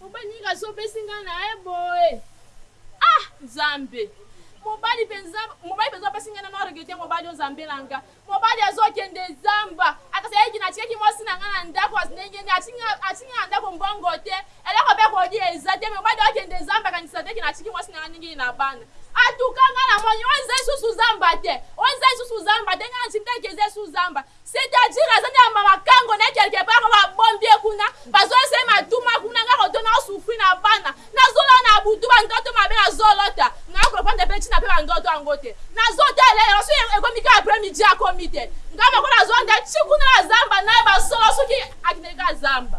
Mobali nini kasi opesi ngai na ye boye ah nzambe mobali penza mobali penza opesi ngai na noa regete mobali o nzambe na nga mobali azo kende zamba akasi ayeki na tikaki mwasi na nga na ndako as ndenge nde atiki nga atiki nga na ndako mbongo te eloko pe kolia eza te mobali o kende zamba akanisa te ke na tiki mwasi na nga ndenge na bana atuka nga na moni o eza lisusu zamba te o eza lisusu zamba te nga na tiki te ke eza lisusu zamba C'est à dire aza nde ya mama kango naye quelque part oyo ba bombi ye kuna bazo se matuma kuna nga koto nao souffrir na bana nazo lala na butu ba ndoto mabe nazo lota nao comprendre pe tina pe ba ndoto yango te nazo talela yango soki ekomi kaka après midi akomi te nga moko nazo yanda ti kuna na zamba naye ba solo soki akendeki kaka zamba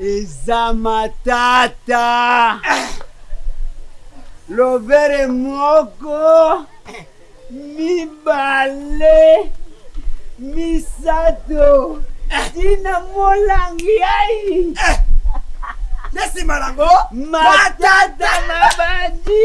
Eza matata lobere moko mibale misato tina molangi ai na nsima nango matata mabandi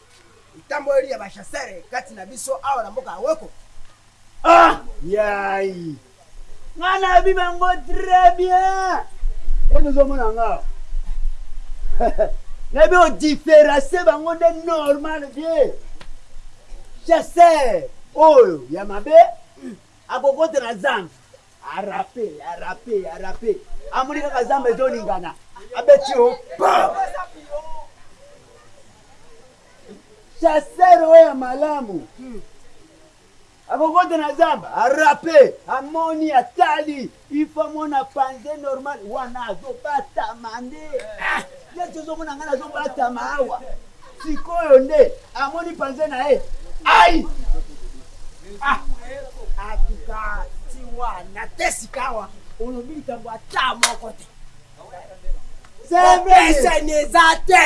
Etamboleli ya ba chasseurs kati na biso awa na mboka ya Woko. Ah! Yayi! Nga nayebi bango tres bien! Oyo tozo mona yanga awa, nayebi ko differacier bango nde normal vie! Chasseur oyo ya mabe, akokota na zamba. A rappe, a rappe, a rappe, amoni kaka zamba ezo ningana, abeti o pam! Chasseur oyo ya malamu akokota na zamba, a rappe, amoni, atali, il faut amona panze normal, wana azo batama nde. Yesu ozo mona nga nazo batama awa sikoyo nde amoni panze naye ayi ah atuka ti wana te sikawa olobi likambo ata moko te kopesana eza te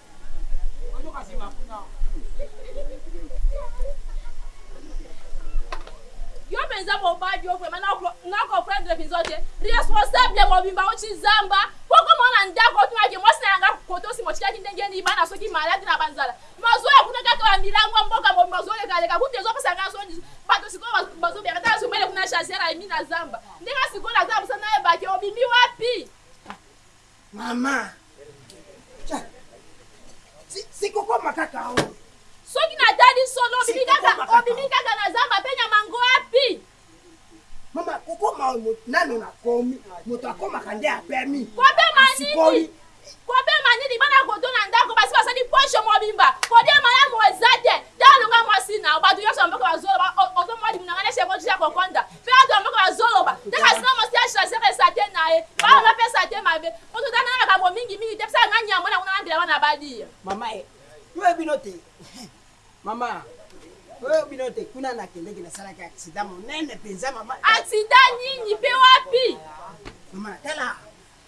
Yo penza mobali yo vraiment na comprendre biso te responsable mobimba oti zamba poko mona ndako otuna ke mwasi na yanga kotosi motikaki ndenge nini bana soki malade na banzala mazoya kuna kaka ba milango mboka mobimba ozolekaleka kutu ezopesa nga soni bato sikoyo bazobera ta azumele kuna chaser aimi na zamba ndenge sikoyo naza mosana na ye bake obimi wapi Maman Cha si si kokoma kaka oyo. Soki na tali solo obimi kaka obimi kaka na zamba pe nyama ngo wapi? Maman kokoma oyo nanu na komi moto akomaka nde a pemi a sikoli. Kopema nini bana koto na ndako basi basali poche mobimba kolia malamu eza te tala lokola mwasi nao batu nionso ya mboka bazoloba ozo mwa libumu na ngai neti eko sila kokonda Ferre de mboka azo loba te kasi na mwasi ya chaser eza te naye bana ba pesa te mabe po to tanga makambo mingi mingi te pesa nga nyama na kuna na mbela bana ba lia. Maman eh yo oyebi no te maman yo oyebi no te kuna na kendeki na salaki accident monene penza maman eh. Accident nini pe wapi? Maman tala.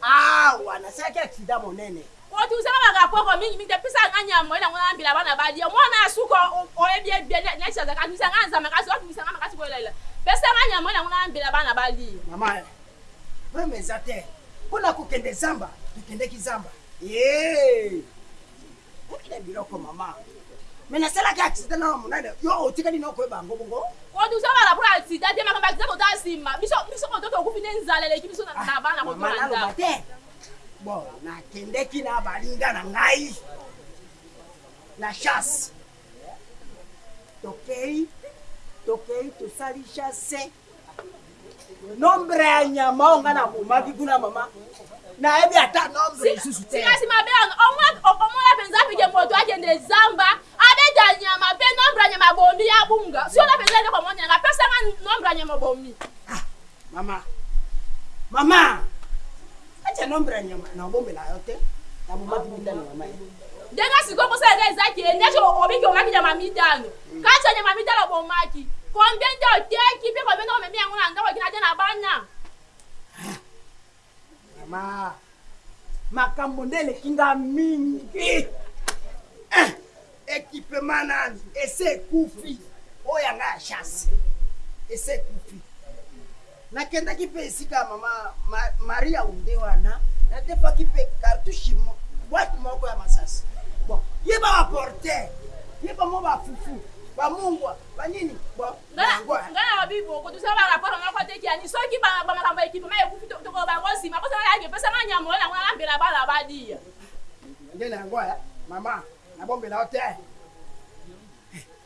Awa nasalaki accident monene. Kotungisaka ba rapports mingi mingi te pesa nga nyama moyen na nga na mbela bana ba lia mwana ya suka oyebi ye bien neti azalaka atungisa nga nza makasi otungisa nga makasi boye laila pesa nga nyama moyen na nga na mbela bana ba lia. Maman eh problème eza te pona kokende zamba tokendeki zamba eeh. Okoki na biloko maman. Mais na salaki accident na munene yo otikali na koyeba yango bongo. Production wana pour accident te makambo ya accident totala sima biso biso koto tokufi nde nzala eleki biso na na bana koto na ndaku. Bon na kendeki na baninga na ngai na chasse tokeyi tokeyi tosali chasse. Nombre ya nyama oyo nga na bomaki kuna mama na yebi ata nombre lisusu te. Sikasi mabe wana omona penza ke moto akende zamba abeta nyama pe nombre ya nyama abomi ya bunga siona penza eloko ya mwana yanga pesa nga nombre ya nyama obomi. Ah mama mama acha nombre ya nyama na obombela yo te na bomaki mitano mama ye. Denga siko kosala nga eza ke ndeti obiki omaki nyama mitano Kati ya nyama mitano obomaki, combien nde oteki mpe combien nde omemi yango na ndako okenda te na bana? Vraiment makambo nde eleki nga mingi eh! Equipement nanu esi ekufi, oyo ya nga ya chasse esi ekufi. Nakendaki mpe esika ya mama Marie Aoundé wana nadefaki mpe cartouche boite moko ya masasi. Bon, yeba ba porter, yeba mwa ba fufu, ba mungwa, ba nini, bon, yango wana. Nga na lobi bo kutu sala ba rapport moko te kiani soki ba makambo ya equipement ekufi tokoloba yango sima po soki ayaki pesa nga nyama oyo na ngo nalambela bana balia. Nde na yango eh mama nabombela yo te eh.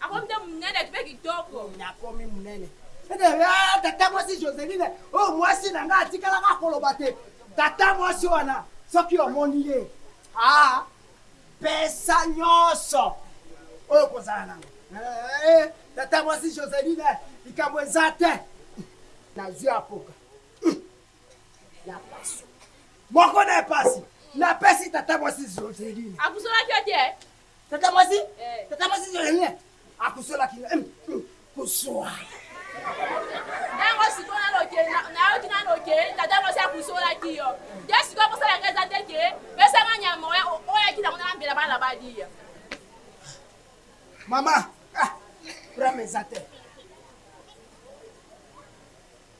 Akomi nde munene mpe kitoko. Akomi munene. Ah, tata mwasi Joseline, oh mwasi na nga atikala kaka koloba te. Tata mwasi wana soki omoni ye, ah, pesa nyoso oyo okozala nango. Eh, tata mwasi Joseline, likambo eza te. Nazwi apoka. Hum. Ya paso. Moko na epasi. Napesi tata mwasi Joseline. Apusolaki yo te? Tata mwasi, tata mwasi Jeremie akusolaki nga hum hum kusua. Yango sikoyo nano ke nayoki nano ke tata mwasi akusolaki yo te sikoyo posa na nga eza te ke pesa nga nyama oya oyaki nango na mbela bana balia. Maman ah problème eza te.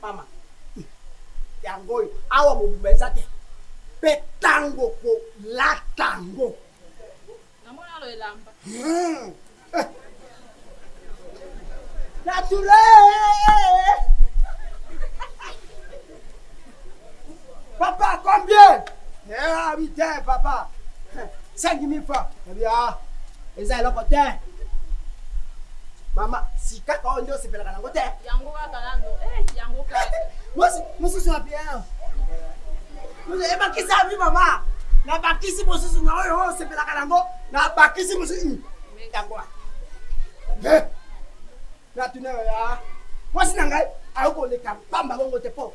Mama yango oyo awa mobimba eza te pe tango ko lata ngo na mona lo elamba hmm. eh. naturel Papa combien? Eh abi te papa. 5000 francs. Abi ah. Eza eloko te. Mama, si kaka oyo nde osepelaka nango te. Yango kaka nano. Eh, yango kaka. Mosi, mosusu wapi ah. Ebakisa abi mama. Nabakisi mosusu na oyo oyo osepelaka nango. Nabakisi mosusu. Yango wapi? Eh. Natuna yo ya. Mosi na ngai ayokoleka pamba bongo te po.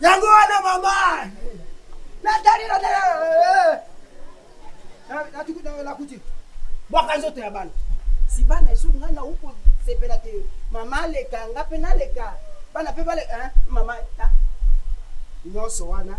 yango wana mama natali nakuti bwaka nzoto ya bana si bana esu ngai na uko sepela te mama aleka nga mpe naleka bana mpe baleka mama nyonso wana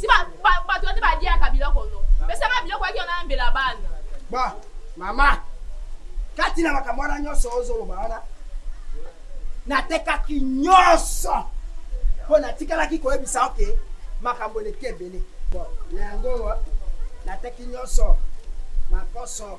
Si ba ba batu wana baliaka biloko no pesa nga biloko yaki wana na mbela bana. Bon mama kati na makambo wana nyonso ozoloba wana natekaki nyonso mpo natikalaki koyebisa yo ke makambo eleki ebele bon na yango nateki nyonso makoso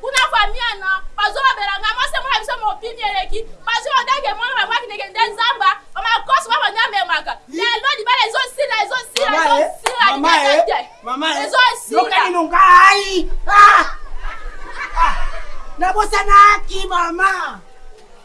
Kuna famiana bazolobela nga mwasi mwana biso mobimi eleki bazwi odenge mwana bango akendeke nde nzamba bamakosi bango nde amemaka lelo libala ezosila ezosila ezosila libala te ezosila ngai nabosanaki mama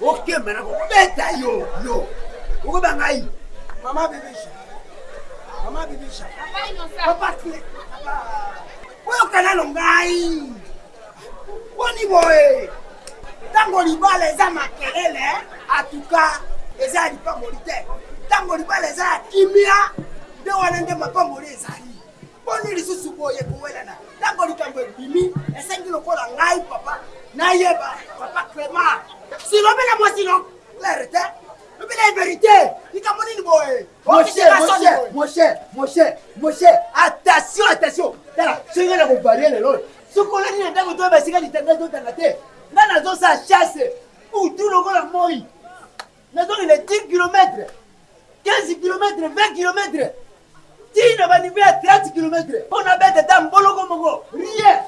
okemba na kobeta yo yo okoba ngai mama bibisha mama bibisha papati oyoka nano ngai boni boye ntango libala eza makelele atuka eza ya lipamboli te ntango libala eza ya kimia nde wana nde mapamboli ezali Boni lisusu boye kowelana tango likambo ebimi esengi lokola ngai papa nayeba papa Clement. Si lobela mwasi no claire te lobela ye verite likambo nini boye Moshe, Moshe, Moshe, Moshe, Moshe, attention, attention, tala soki nga na ko varier lelo oyo, soki olali na ndako toyeba esika litanda ezotanga te, nga nazosala chasse butu lokola moyi. Nazokende 10 kilomètres, 15 kilomètres, 20 kilomètres tii na ba niveau ya 30 kilomètres mpo nabeta ata mboloko moko, rien!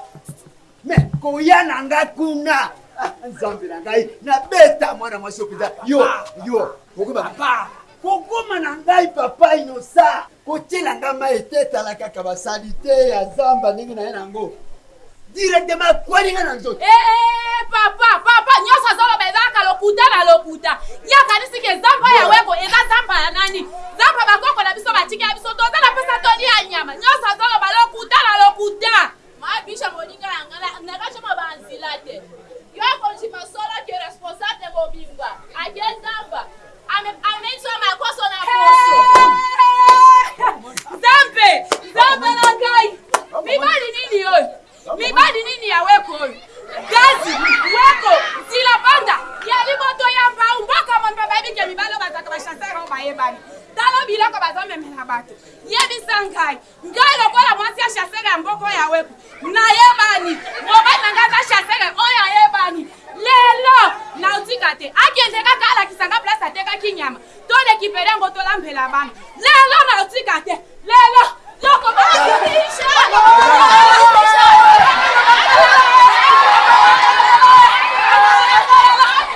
Mais koya na nga kuna, ah Nzambe na ngai, nabeta mwana mwasi oyo penza, yo, yo, okoyeba, papa, kokoma na ngai, papa Innocent, Kotiela nga mayi te tala kaka ba salite ya zamba ndenge naye na yango directement akwani nga na nzoto. Eeeee papa papa nionso azoloba eza kaka lokuta na lokuta ye akanisi ke zamba ya weko eza zamba ya nani zamba bakoko na biso batikela biso toza na pesa toli ya nyama nionso azoloba lokuta na lokuta. Ma bicha moninga na nga na na ka chama ba nzila te yo ako ndima solo que responsable mobimba ake zamba ame ame zwa makoso na poso nzambe nzambe na ngai mibali nini oyo mibali nini ya weko oyo gazi weko nzila banda ya liboto ya mbau mboka mombe bayebi ke mibali oyo bazalaka bachasseur oyo bayebani tala biloko bazomemela bato yebisa ngai Ngai lokola mwasi ya chasseur ya mboka oyo aweko nayebani mobali na ngai aza chasseur oyo ayebani lelo naotika te akende kaka alakisa ngai place atekaki nyama to recupere yango tolambela bana lelo naotika te lelo loko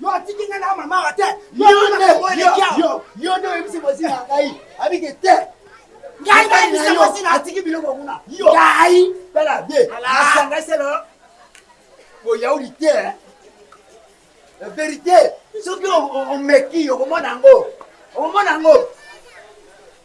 Yo atiki nga na mama wa te. Yo nde yo yo yo nde oyebisi voisin na ngai abi ke te. Ngai ngai bisa voisin na atiki biloko kuna. Yo ngai tala be. Asanga selo. Bo yauli te. La vérité soki omeki okomona yango. Okomona yango.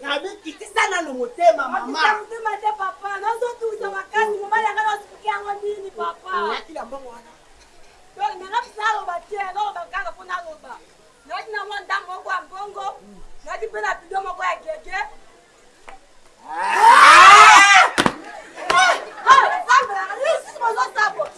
Gaby kitisa nanu motema maman. Nakitisa motema te papa nazo tunguisa makasi mobali yanga nazo explique yango nini papa. Oyaki na mbongo wana. Donc nanga mutu naloba te naloba kaka po naloba nayaki na mwa ndambu moko ya mbongo nayaki pe na bidon moko ya gege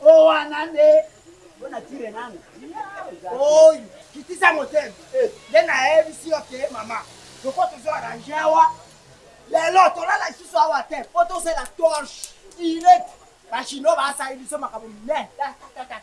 Oyo wana nde Bo nature nanga oyo kitisa motema nde nayebisi yo ke mama tokoki tozo arrange awa lelo tolala lisusu awa te po tozela torche direct ba chinois basali biso makambo minene ta ta ta ta.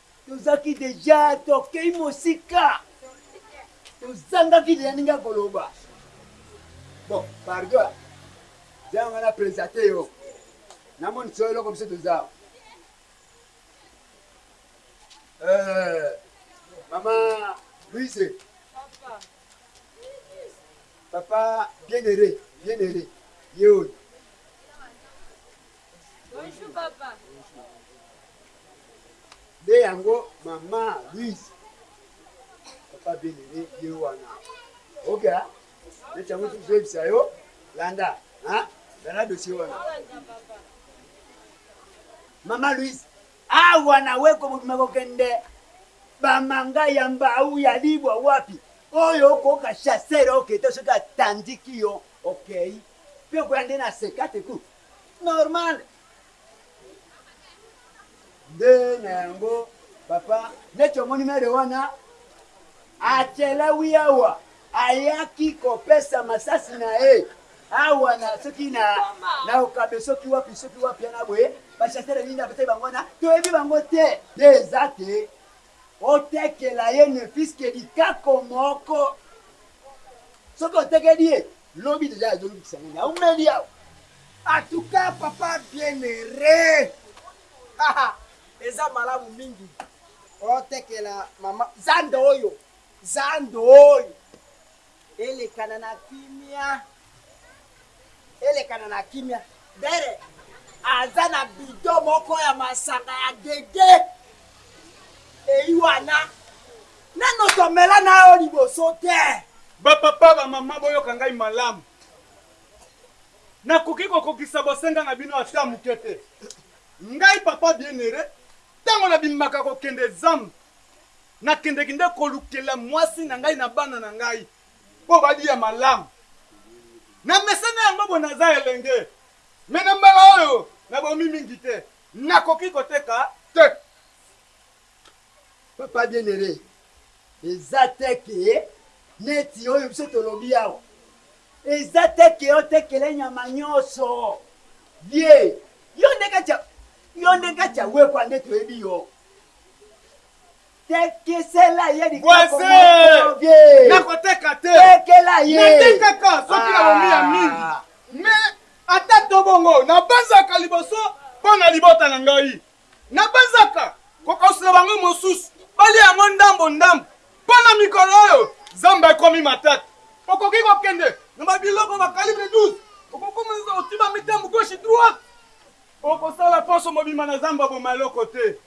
Tozalaki dejà tokei mosika. Tozangaki dejà ndenge ya koloba. Bon pardon hein. Eza yango na presate yo. Na monisa yo eloko biso toza. Euh, maman Louise. Papa. Papa bien heureux, bien heureux. Ye oyo. Bonjour papa. Nde yango mama Louise papa Belele ye wana oka neti yango tozoyebisa yo landa landa dosie wana mama Louise awa na weko mobima kokende bamanga ya mbau ya libwa wapi oyo okoka chasseur okete soki atandiki yo okei mpe okoya nde na sekate ku Normal nde na yango papa. Neti omoni mere wana achelewi awa ayaki kopesa masasi naye awa na soki na na okabe soki wapi soki wapi wana boye ba chasseur ya ninda batali bango wana toyebi bango te nde eza te otekela ye ne fils que likako moko soki otekeli ye Lobi dejà azo lukisa ngo na wumeli awa. En tout cas papa bien aire haha eza malamu mingi otekela maman zando oyo zando oyo elekana na kimia elekana na kimia d'aire aza na bidon moko ya masanga ya gege eyi wana Nanu tomela na yo liboso te. Ba papa, ba maman boyoka ngai malamu. Nakoki kokokisa bosenga na bino ata moke te. Ngai papa Bienheure, tango nabimaka kokende zamba, nakendeki nde kolukela muasi na ngai na bana na ngai po baliya malamu. Namesana yango bo naza elenge mais na mbala oyo nabomi mingi te. Nakoki koteka te. Papa bien aime eza te ke neti oyo biso tolobi awa eza te ke otekele nyama nyoso vie yo nde kati ya yo nde kati ya wekwa nde toyebi yo tekisela ye likoko moko vie nakoteka te tekela ye natekaka soki nabombi ya mingi aah mais ata to bongo nabanzaka liboso pona libota na ngai. Nabanzaka kokausela bango mosusu balia yango ndambo ndambo, mpo na mikolo oyo zamba ekomi matata. Okoki kokende na ba biloko ba calibre 12, okokoma nzoka otii ba mitambo gauche droite. Okosala poso mobimba na zamba oboma eloko te.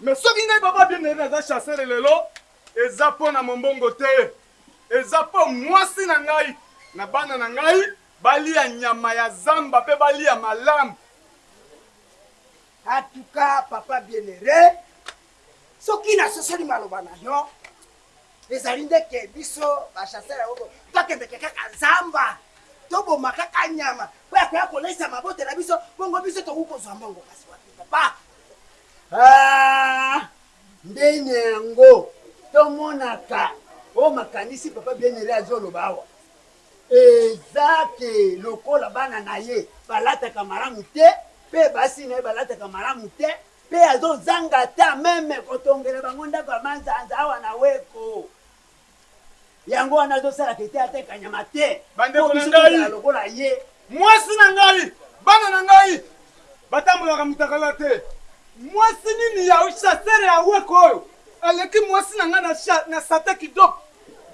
Mais soki ngai papa bien aime naza chasseur lelo eza mpo na mombongo te, eza mpo mwasi na ngai na bana na ngai balia nyama ya zamba mpe balia malamu. En tout cas papa Bienheureux soki na sosoli maloba na yo ezali nde ke biso ba chasseurs ya ogo to kendeke kaka zamba to boma kaka nyama po ya koya koleisa mabote na biso bongo biso tokoki kozua mbongo kasi wapi papa aah ndenge yango to monaka oyo makanisi papa Bienheureux azo loba awa Eza que lokola bana na ye balataka malamu te mpe basi na ye balataka malamu te mpe azo zanga ata meme kotongela bango ndako ya manzanza awa na weko yango wana azo sala que te ateka nyama te Bandeko na ngai, mwasi na ngai, bana na ngai batambolaka mutakala te. Mwasi nini ya chasseur ya weko oyo aleki mwasi na ngai na sata kidoko?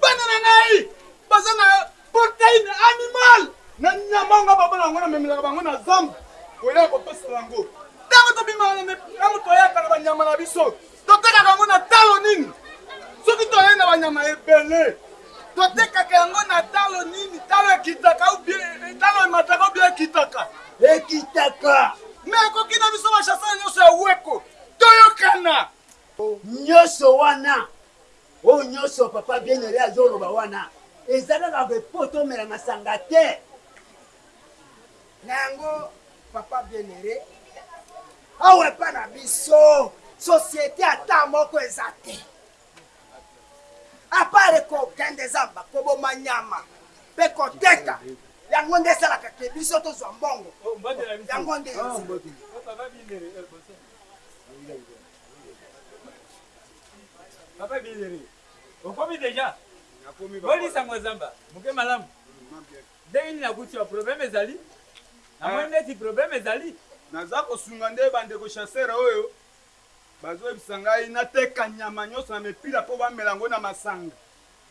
Bana na ngai baza na proteine animal na nyama oyo ngai papa na bango na memelaka bango na zamba koya kotosela yango tango tobimaka na tango toyaka na banyama na biso totekaka yango na talo nini soki toye na banyama ebele totekaka yango na talo nini talo ekitaka ou bien talo emataka ou bien ekitaka ekitaka mais ekoki na biso bashasana nyonso ya weko toyokana nyonso wana. Oyo nioso papa bien aime azo loba wana eza kaka que po to mela masanga te. Na yango papa bien aime awa epa na biso societe ata moko eza te a part ko kende zamba ko boma nyama pe ko teka yango nde esalaka que biso to zwa mbongo yango nde eza. Papa Billy okomi dejà? Nakomi papa. Boni sango ya zamba muke malamu? Ndenge nini nakuti yo problème ezali? Namoni ndeti problème ezali. Naza kosunga nde ba ndeko chasseurs oyo bazo yebisa ngai nateka nyama nionso na mipila po bamela yango na masanga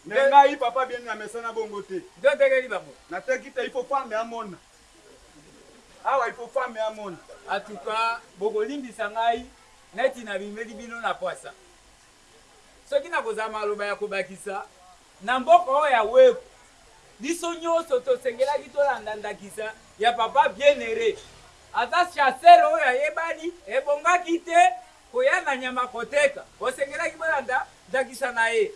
mais ngai papa Billy namesana bongo te. Nde otekeli bango? Nateki te il faut femme amona. Awa il faut femme amona. En tout cas bokolimbisa ngai neti nabimeli bino na pwasa. Soki nakozala maloba ya kobakisa, na mboka oyo ya Weku, biso nyoso tosengelaki tolanda ndakisa ya Papa Bienheure. Aza chasseur oyo ayebani, ebongaki te koya na nyama koteka. Bosengelaki bolanda ndakisa na ye.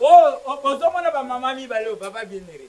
Oyo, bozomona ba mama mibale oyo, Papa Bienheure.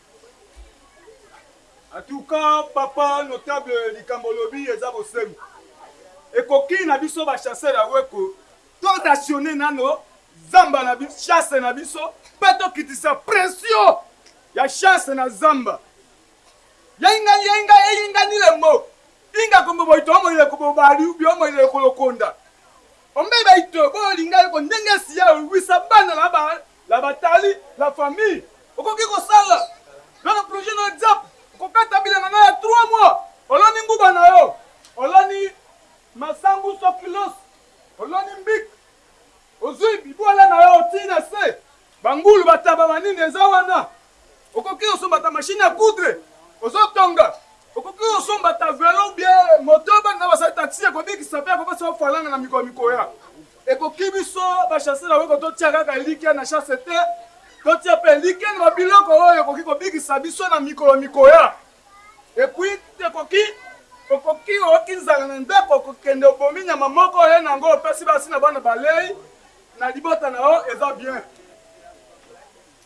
En tout cas papa notable likambo olobi eza bosembo ekoki na biso ba chasseur ya weko to rationne nano zamba na biso chasse na biso pe to kitisa pression ya chasse na zamba yainga yainga eyinga nile mo inga kombo boito omo ile kobo bali ubi omo ile kolokonda ombe baito bo linga yoko ndenge siya owisa bana na ba La batali la famille okoki kosala nga na projet na whatsapp okokata bilanga nga ya trois mois oloni nguba na yo oloni masangu soki los oloni mbic ozui bibuala na yo otii na se ba ngulu ba taba ba nini eza wana okoki osomba ata machine ya coudre ozo tonga okoki osomba ata velo ou bien moto bana na basali taxi ekobikisa pe ekopesa yo falanga na mikolo mikoya. Ekoki biso ba chanceux na weko totia kaka elikya na chance te, totia pe elikya na ba biloko oyo ekoki kobikisa biso na mikolo mikoya. Et puis ekoki okoki oyoki nzala na ndako okokende obomi nyama moko oye na yango opesi basi na bana balei na libota na yo eza bien.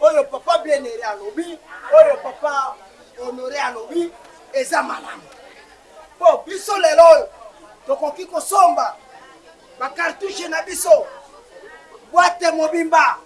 Oyo papa bienheure alobi oyo papa honore alobi eza malamu po biso lelo oyo tokoki kosomba ba cartouche na biso boite mobimba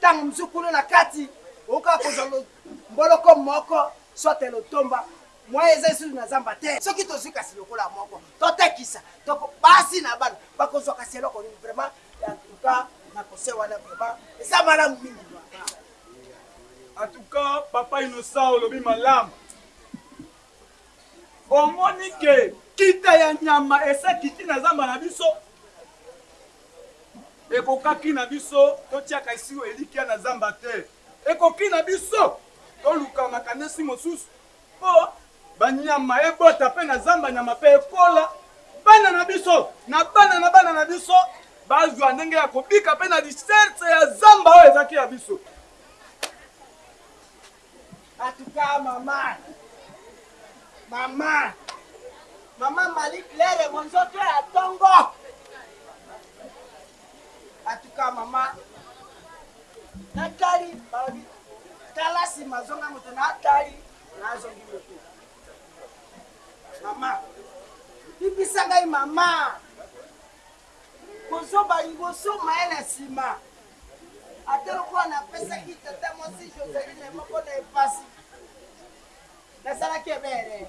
tango mosusu kuna na kati okoki kaka kozwa mboloko moko soit lotomba moyen eza lisusu na zamba te soki tozwi kasi lokola moko totekisa donc basi na bana bakozwa kasi eloko nini vraiment En tout cas na concert wana vraiment eza malamu mingi papa. En tout cas papa innocent olobi malamu omoni que kita ya nyama esi ekiti na zamba na biso ekokaki na biso totiaka esi elikya na zamba te ekoki na biso toluka makanesi mosusu Mpo banyama ebota mpe na zamba nyama mpe ekola, bana na biso na bana na bana na biso bazwa ndenge ya kobika mpe na richesse ya zamba oyo ezalaki ya biso. En tout cas maman maman maman Marie Claire monzoto ya tongo en tout cas maman. Na kali balobi tala sima zonga moto na tali na zongi moto mama bibisa ngai mama bozoba liboso maye na sima ata lokola na pesaki tata mwasi Joseline moko na epasi nazalaki ebele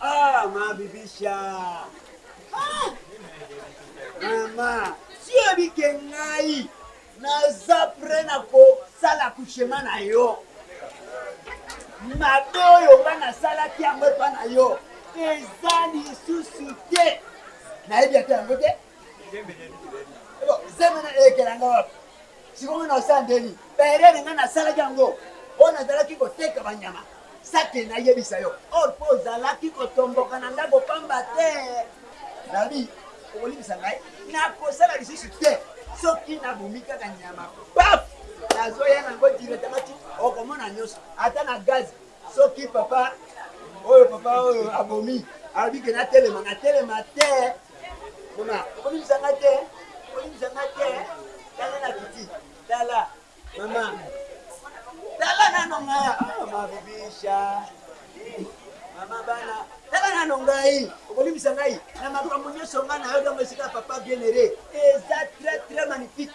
Ah ma bibisha ah! mama si oyebi ke ngai naza pre na kosala kushema na yo mabe oyo nga nasalaki yango epa na yo eza lisusu te nayebi ata yango te zemena elekela nga wapi Sikoyo na sandeli ba erreur nga na salaki yango oyo na zalaki ko teka ba nyama sake na yebisa yo or po ozalaki ko tomboka na ndako pamba te nabi okolimbisa ngai na ko sala lisusu te soki na bomi kaka nyama paf na zo ya na ngo diretement ti oko mona nioso ata na gaz Soki papa oyo papa oyo abomi alobi ke natelema natelema te mama okolimbisa nga te okolimbisa nga te tala na kiti tala mama tala nano nga oh, mabibisha mama bana tala nano ngai okolimbisa ngai na makambo nyonso ngai nayo ntango esika papa bien aire eza très très magnifique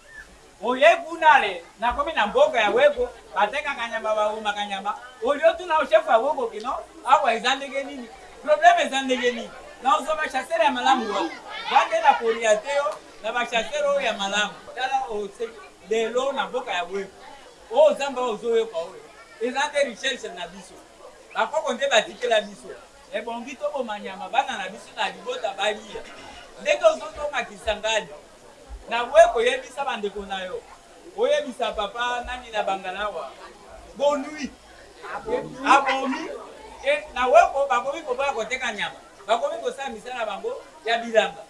Oye kuna le nakomi na mboka ya wego batekaka nyama ba bomaka nyama olie otuna chef ya wego ke non awa eza ndenge nini probleme eza ndenge nini na ozua ba chasseur ya malamu wapi nga nde na koriente yo na ba chasseur oyo ya malamu tala oseki lelo na mboka ya wego oyo zamba oyo ozo yoka oyo eza nde recherche na biso ba koko nde ba tikela biso ebongi toboma nyama bana na biso na libota balia ndenge ozo zonga kisangani Na boye ko yebisa ba ndeko na yo. O yebisa papa nani na bangalawa. Bon nuit. Abomi te na weko bakomi ko boya ko teka nyama. Bakomi ko sala misala na bango ya bilanga.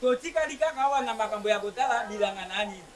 To tikali kaka awa na makambo ya ko tala bilanga na nini.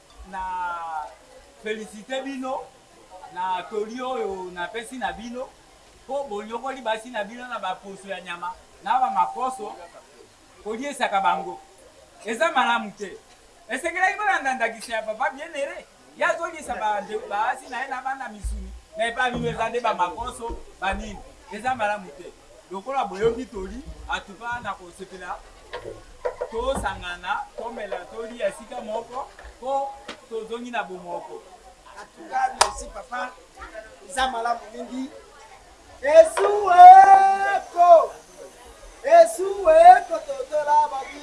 Na felicite bino na toli oyo na pesi na bino po bonyokoli basi na bino na ba poso ya nyama na ba makoso koliesaka bango eza malamu te esengelaki bolanda ndakisa ya papa bienheure ye azoliesa ba basi na ye na bana misuni na epa bino eza nde ba makoso ba nini eza malamu te. Lokola boyoki toli en tout cas nako sepela to sangana to mela to lia esika moko po to zongi na bo moko. En tout cas merci papa eza malamu mingi esuweeeko esuweeko totola ba.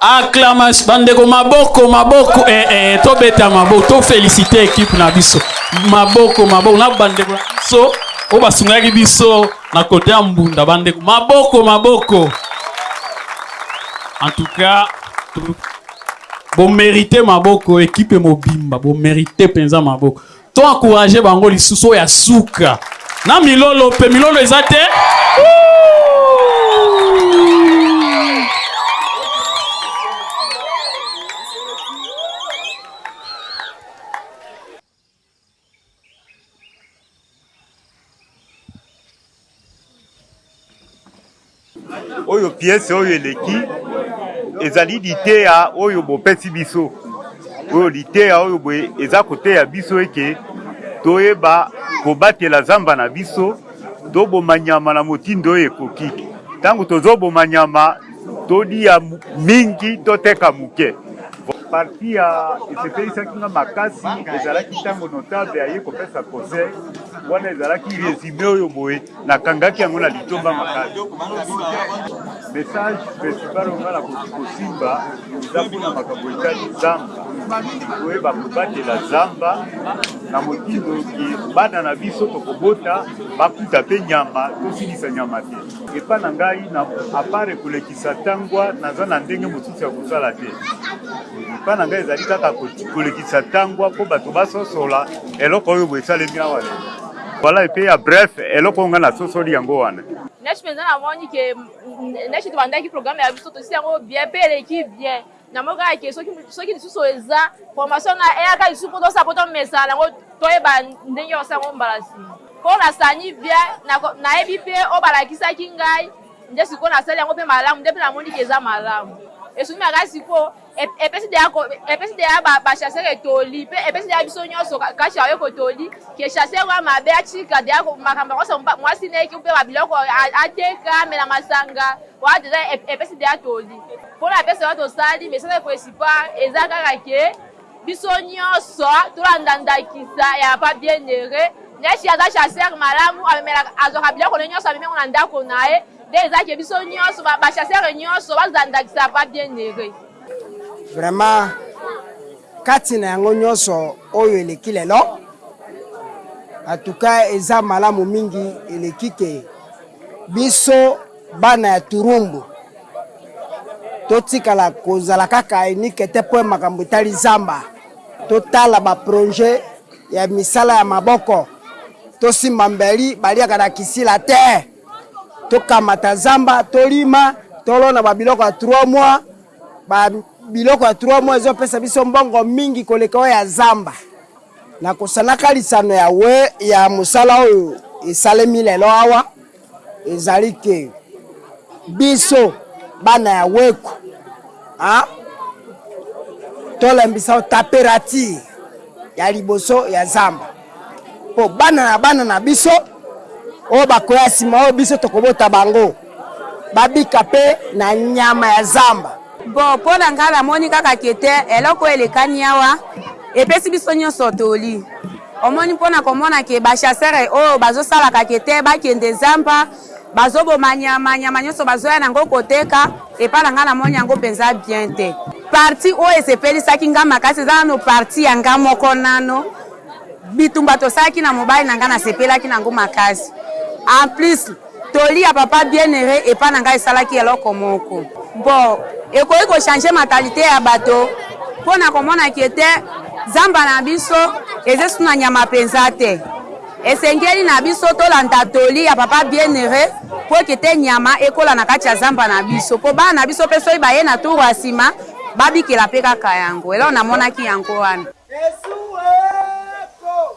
Acclamation, bandeko maboko maboko eh, eh, tobeta maboko to féliciter équipe na biso maboko maboko na bandeko na biso oyo basungaki biso na kote ya mbunda bandeko maboko maboko en tout cas bomérite maboko équipe mobimba bomérite mpenza maboko To encourager bango lisusu oyo ya suka. Na milolo mpe milolo eza te? Oyo pièce oyo eleki ezali liteya oyo bopesi biso oyo liteya oyo boye eza koteya biso eke toyeba kobatela zamba na biso toboma nyama na motindo oyo ekoki ntango tozoboma nyama Toliya mingi toteka muke. Partie ya esepelisaki nga makasi ezalaki tango notable aye kopesa conseil wana ezalaki resume oyo boye nakangaki yango na litomba makasi message principal oyo nga nakoki kosimba eza pona makambo etali zamba toyeba kobatela zamba na motindo ke bana na biso tokobota bakuta pe nyama tosilisa nyama te. Epa na ngai na apare kolekisa tangua naza na ndenge mosusu ya kosala te epa na ngai ezali kaka kolekisa tangua mpo bato basosola eloko oyo bo esalemi awa lelo voilà epe ya bref eloko oyo ngai na sosoli yango wana. Neige penza na moni que neige tobandaki programme ya biso tosili yango bien pe eleki bien. Na moni kaka ke soki soki lisusu eza formation na eyaka lisusu po tosala po tomesana nango toyeba ndenge ya kosala yango mbala sima. Po na sani bien na yebi pe oyo ba lakisaki ngai nde sikoyo na sali yango pe malamu nde pe na moni ke eza malamu. Esungi makasi sikoyo epesi deja ko epesi deja ba ba chasseurs toli pe epesi deja biso nionso kati ya yoko toli ke chasseur oyo ya mabe atika deja ko makambo yango nionso muasi nde ki ko pema biloko ateka amela masanga wana deja epesi deja toli. Pona ba pesa wana tosali message principal eza kaka ke biso nionso tolanda ndakisa ya papa Bienheure neti aza chasseur malamu amemelaka azwaka biloko ne nionso amemi yango na ndako naye nde eza ke biso nionso ba chasseur nionso bazala ndakisa ya papa Bienheure. Vraiment kati na yango nionso oyo eleki lelo en tout cas eza malamu mingi eleki ke biso Bana ya Turumbu totikala kozala kaka unique te mpo ya makambo etali zamba. Totala ba projets ya misala ya maboko, tosimba mbeli, baliaka na kisila te, tokamata zamba, tolima, tolona ba biloko ya trois mois, ba biloko ya trois mois ezopesa biso mbongo mingi koleka oyo ya zamba. Nakosanaka lisano ya mosala oyo esalemi lelo awa. Ezali que biso bana ya Weko ah tolembisa taperature ya liboso ya zamba po bana na bana na biso oyo bakoya sima oyo biso tokobota bango babika pe na nyama ya zamba. Bon pona nga na moni kaka ke te eloko oyo elekani awa epesi biso nionso toli omoni pona komona ke ba chasseur oyo bazo salaka ke te bakende zamba bazo boma nyama nyama nionso bazo ya nango koteka epa na nga na moni yango penza bien te parti oyo esepelisaki nga makasi eza nano parti ya nga moko nano bitumba tosalaki na mobali na nga na sepelaki nango makasi en plus Toli ya papa Bienheure epa na ngai esalaki eloko moko. Mpo ekoki ko changer mentalite ya bato mpo na komona que te zamba na biso ezesu na nyama penza te. Esengeli na biso tolanda toli ya papa Bienheure mpo que te nyama ekola na kati ya zamba na biso mpo bana na biso mpe soki baye na tour ya sima babikela mpe kaka yango. Eloko namonaki yango wana. Esuueekoo